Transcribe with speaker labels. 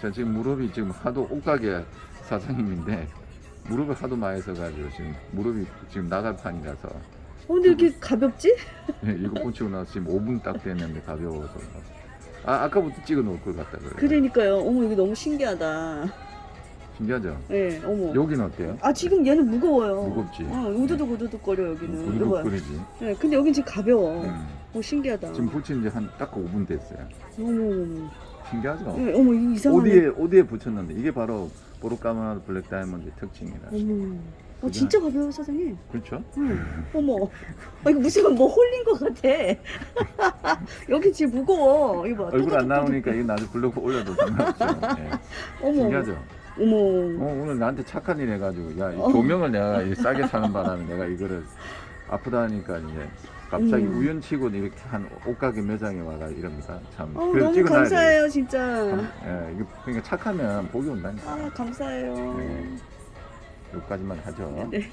Speaker 1: 저 지금 무릎이 지금 하도 옷가게 사장님인데 무릎을 하도 많이 써가지고 지금 무릎이 지금 나갈 판이라서
Speaker 2: 어, 근데 이렇게 가볍지?
Speaker 1: 예, 이거 꽂히고 나서 지금 5분 딱 됐는데 가벼워서 아 아까부터 찍어 놓을 걸 같다 그래
Speaker 2: 그러니까요. 어머, 이거 너무 신기하다.
Speaker 1: 신기하죠
Speaker 2: 예, 어머.
Speaker 1: 여기는 어때요?
Speaker 2: 아, 지금 얘는 무거워요.
Speaker 1: 무겁지?
Speaker 2: 어, 우두둑 우두둑 거려, 여기는. 이거 봐요.
Speaker 1: 우두둑 거리지
Speaker 2: 예, 근데 여긴 지금 가벼워.
Speaker 1: 음.
Speaker 2: 어, 신기하다.
Speaker 1: 지금 붙인 지 한 딱 5분 됐어요
Speaker 2: 어머, 어머,
Speaker 1: 신기하죠?
Speaker 2: 예, 어머, 이상하네.
Speaker 1: 어디에 어디에 붙였는데 이게 바로 보르카마나 블랙 다이아몬드의 특징이라
Speaker 2: 어머. 어, 진짜 가벼워, 사장님.
Speaker 1: 그렇죠?
Speaker 2: 응. 어머. 아, 이거 무슨 뭐 홀린 것 같아. 여기 지금 무거워. 이거 봐.
Speaker 1: 얼굴 안. 나오니까 이거 나중에 블로그 올려도 상관없죠 예.
Speaker 2: 어머.
Speaker 1: 신기하죠?
Speaker 2: 어머.
Speaker 1: 어, 오늘 나한테 착한 일 해가지고 야이
Speaker 2: 어.
Speaker 1: 조명을 내가 이 싸게 사는 바람에 내가 이거를 아프다 하니까 이제 갑자기
Speaker 2: 음.
Speaker 1: 우연치고 이렇게 한 옷가게 매장에 와가 이럽니다 참
Speaker 2: 어, 너무 감사해요,
Speaker 1: 돼요.
Speaker 2: 진짜.
Speaker 1: 참, 예, 그러니까 착하면 복이 온다니까
Speaker 2: 아, 감사해요.
Speaker 1: 네. 여기까지만 하죠
Speaker 2: 네.